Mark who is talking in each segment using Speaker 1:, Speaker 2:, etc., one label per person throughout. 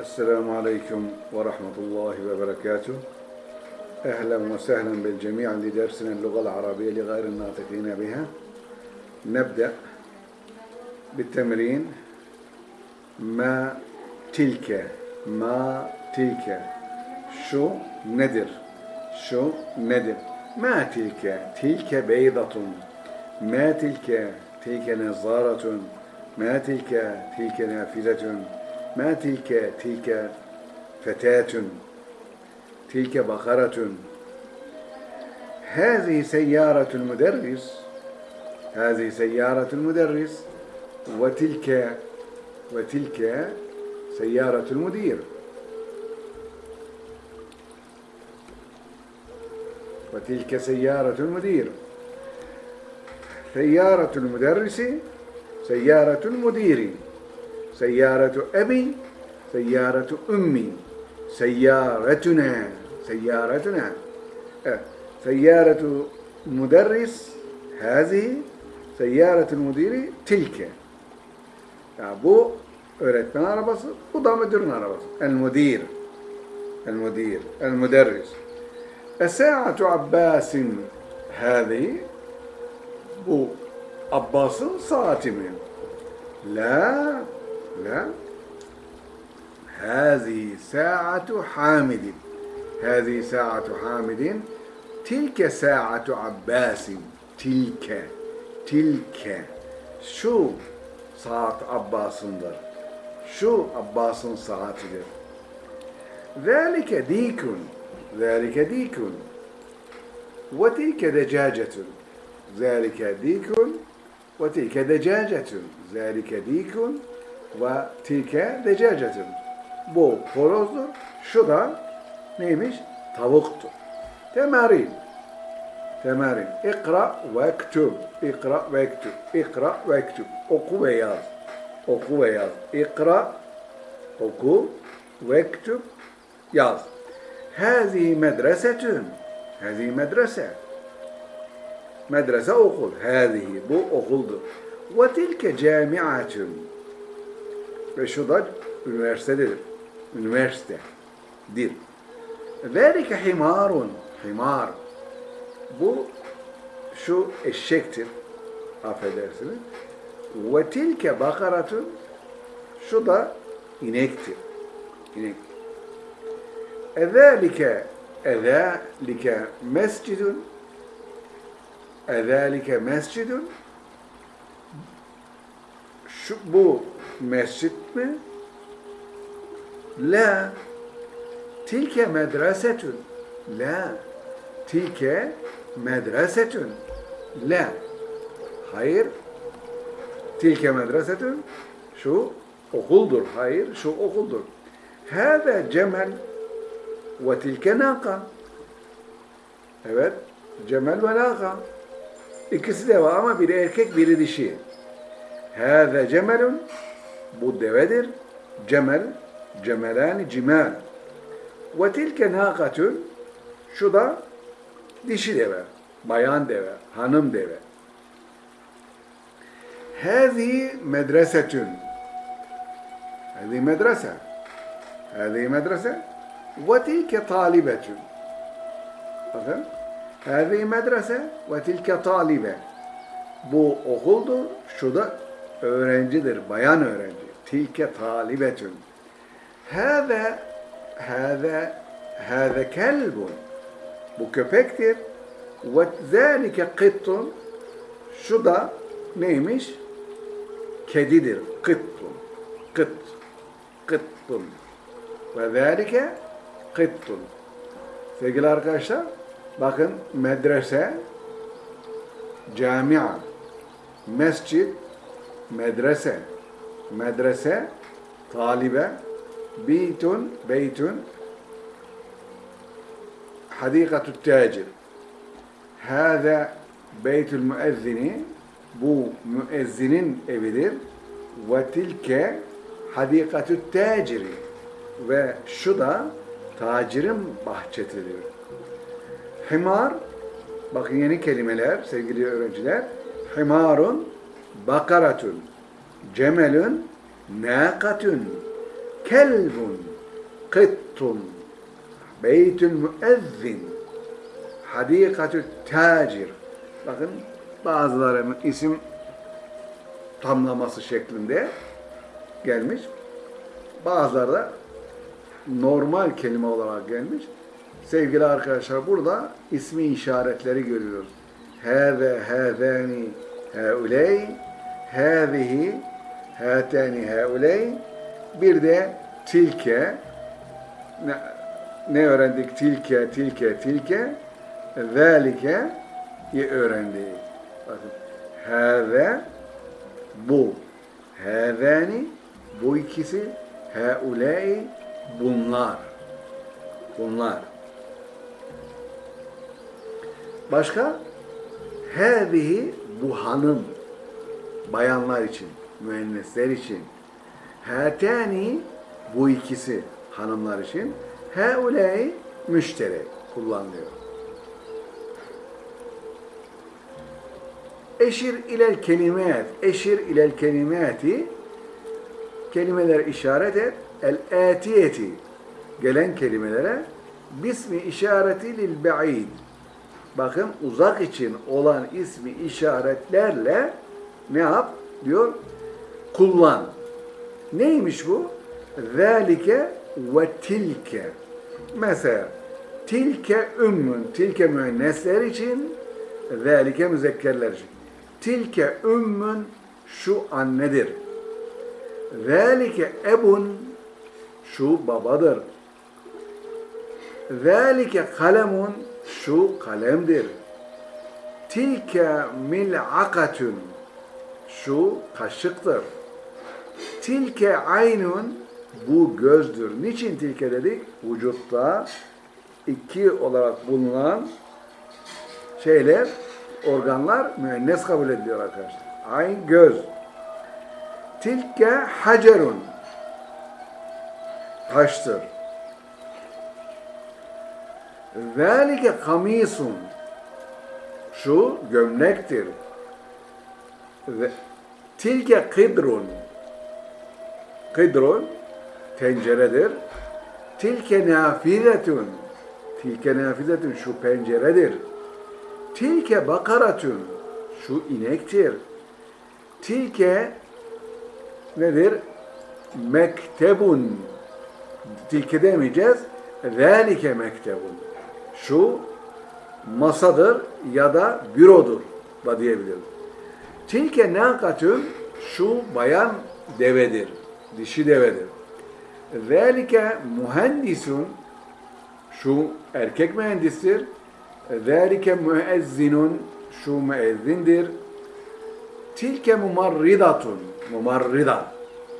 Speaker 1: السلام عليكم ورحمة الله وبركاته. أهلا وسهلا بالجميع لدرسنا اللغة العربية لغير الناطقين بها. نبدأ بالتمرين. ما تلك؟ ما تلك؟ شو ندر؟ شو ندر؟ ما تلك؟ تلك بيضة. ما تلك؟ تلك نظارة. ما تلك؟ تلك نافذة. ما تلك تلك فتاة تلك بقرة هذه سيارة المدرس هذه سيارة المدرس وتلك وتلك سيارة المدير وتلك سيارة المدير سيارة المدرس سيارة المدير Seyyâretu ebin, seyyâretu ümmi. Seyyâretüne, seyyâretüne. Evet. Seyyâretu müderris, hâzihi. Seyyâretul müdiri, tilke. Yani bu öğretmen arabası, bu da müdürün arabası. El müdir. El müdir, el müderris. Es-sâ'atu Abbas'in hâzihi. Bu Abbas'ın saati mi? La la. هذه ساعة حامد هذه ساعة حامد تلك ساعة عباس تلك تلك şu saat Abbas'ındır. Şu Abbas'ın saatidir. ذلك ديك ذلك ديك وتلك دجاجة ذلك ديك وتلك دجاجة ذلك ديك ve tilke dececetin. Bu horozdur. Şu da neymiş? Tavuktur. Temerin. Temerin. İkra ve ktub. İkra ve ktub. İkra ve ktub. Oku ve yaz. Oku ve yaz. İkra. Oku. Ve ktub. Yaz. Hâzî medresetün. Hâzî medrese. Medrese okul. Hâzî. Bu okuldur. Ve tilke camiatun. Ve şu da üniversitedir. Üniversitedir. Zâlike himarun. Himar. Bu şu eşektir. Affedersiniz. Ve tilke bakaratun. Şu da inektir. İnek. Ezâlike ezâlike mescidun ezâlike mescidun şu bu mescit mi? La. Tilke medresetun. La. Tilke medresetun. La. Hayır. Tilke medresetun. Şu okuldur. Hayır şu okuldur. Hâze cemel ve tilke nâka. Evet cemel ve nâka. İkisi de var ama biri erkek biri dişi hâze cemelun bu devedir cemel cemelani cimal ve tilke nâkatun şu da dişi deve, bayan deve, hanım deve. Hâzi medresetün. Hâzi medrese. Hâzi medrese. Ve tilke talibetün. Bakın. Hâzi medrese ve tilke talibe. Bu okuldur, şu da öğrencidir, bayan öğrenci. Tilke talibetün. Hâze, hâze, hâze kelbun. Bu köpektir. Ve zâlike kıttun. Şu da neymiş? Kedidir. Kıttun. Kıt. Kıttun. Ve zâlike kıttun. Sevgili arkadaşlar, bakın medrese, camia, mescid, medrese. Medrese talibe. Beytun, beytun hadikatü tacir. Hâze beytül müezzini bu müezzinin evidir. Ve tilke hadikatü taciri ve şu da tacirin bahçesidir. Himar, bakın yeni kelimeler sevgili öğrenciler. Himarun bakaratun cemelun nâkatun kelbun, kıttun, beytül müezzin, hadikatü tacir. Bakın bazılarının isim tamlaması şeklinde gelmiş. Bazıları da normal kelime olarak gelmiş. Sevgili arkadaşlar burada ismi işaretleri görüyoruz. Hâze, hâzâni, hâuley, hâzihi, hâtâni, hâuley. Bir de tilke. Ne, ne öğrendik? Tilke, tilke, tilke. Zâlike öğrendik. Bakın. Bu. Hâzâni, bu ikisi. Hâuley, bunlar. Bunlar. Başka? Hâzihi bu hanım. Bayanlar için, müennesler için. Hâtâni bu ikisi hanımlar için. Hâuley müşterek kullanılıyor. Eşir ilel kelimet, eşir ilel kelimeti kelimeler işaret et. El etiyeti gelen kelimelere bismi işareti lil ba'id. Bakın uzak için olan ismi işaretlerle ne yap? Diyor kullan. Neymiş bu? Zalike ve tilke. Mesela tilke ümmün, tilke müennesler için, zalike müzekkerler için. Tilke ümmün şu annedir. Zalike ebun şu babadır. Zalike kalemun şu kalemdir. Tilke mil'akatun şu kaşıktır. Tilke aynun bu gözdür. Niçin tilke dedik? Vücutta iki olarak bulunan şeyler, organlar müennes kabul ediliyor arkadaşlar. Ayn göz. Tilke hacerun taştır. Zalike kamisun şu gömlektir. Ve tilke kidrun kidrun tenceredir. Tilke nafizetun tilke nafizetun şu penceredir. Tilke bakaratun şu inektir. Tilke nedir? Mektebun tilke demeyeceğiz. Zalike mektebun şu masadır ya da bürodur da diyebiliriz. Tilke nakatun şu bayan devedir, dişi devedir. Zalike mühendisun şu erkek mühendistir. Zalike müezzinun şu müezzindir. Tilke mumarridatun mumarrida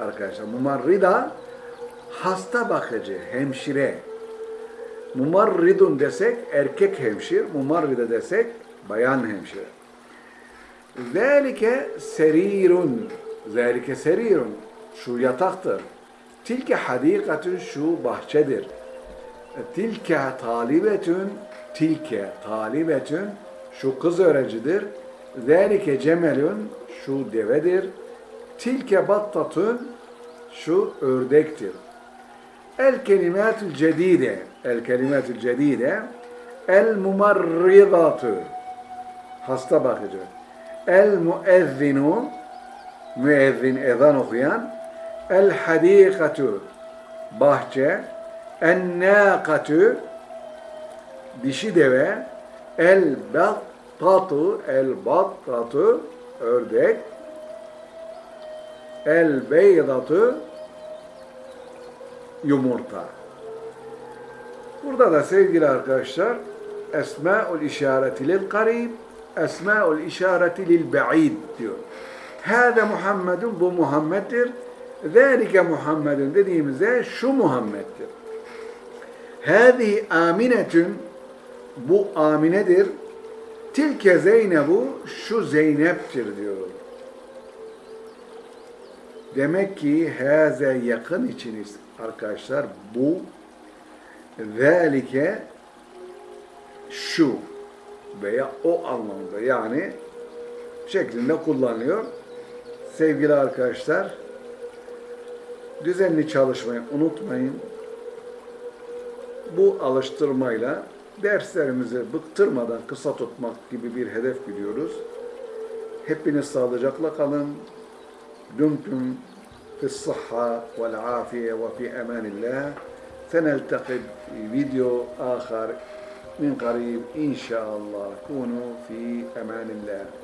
Speaker 1: arkadaşlar mumarrida hasta bakıcı, hemşire. Mumarridun desek erkek hemşir, mumarride desek bayan hemşire. Zalike serirun, zalike serirun, şu yataktır. Tilke hadikatun, şu bahçedir. Tilke talibetün, tilke talibetün, şu kız öğrencidir. Zalike cemelun, şu devedir. Tilke battatun, şu ördektir. El kelimatül cedide, el kelimatül cedide, el mumarridatu, hasta bakıcı. El müezzinu, müezzin ezan okuyan. El hadikatu, bahçe. En nâkatu, dişi deve. El battatu, el battatu, ördek. El beydatu, yumurta. Burada da sevgili arkadaşlar Esma'ul işareti lil karib, Esma'ul işareti lil ba'id diyor. Hâze Muhammedun bu Muhammed'dir. Zâlike Muhammedun dediğimizde şu Muhammed'dir. Hâzihi aminetün bu Amine'dir. Tilke Zeynebu şu Zeynep'tir diyor. Demek ki haze yakın içiniz arkadaşlar bu velike şu veya o anlamda yani şeklinde kullanılıyor. Sevgili arkadaşlar düzenli çalışmayı unutmayın. Bu alıştırmayla derslerimizi bıktırmadan kısa tutmak gibi bir hedef biliyoruz. Hepiniz sağlıcakla kalın. Dumtum في الصحة والعافية وفي أمان الله سنلتقي في فيديو آخر من قريب إن شاء الله. كونوا في أمان الله.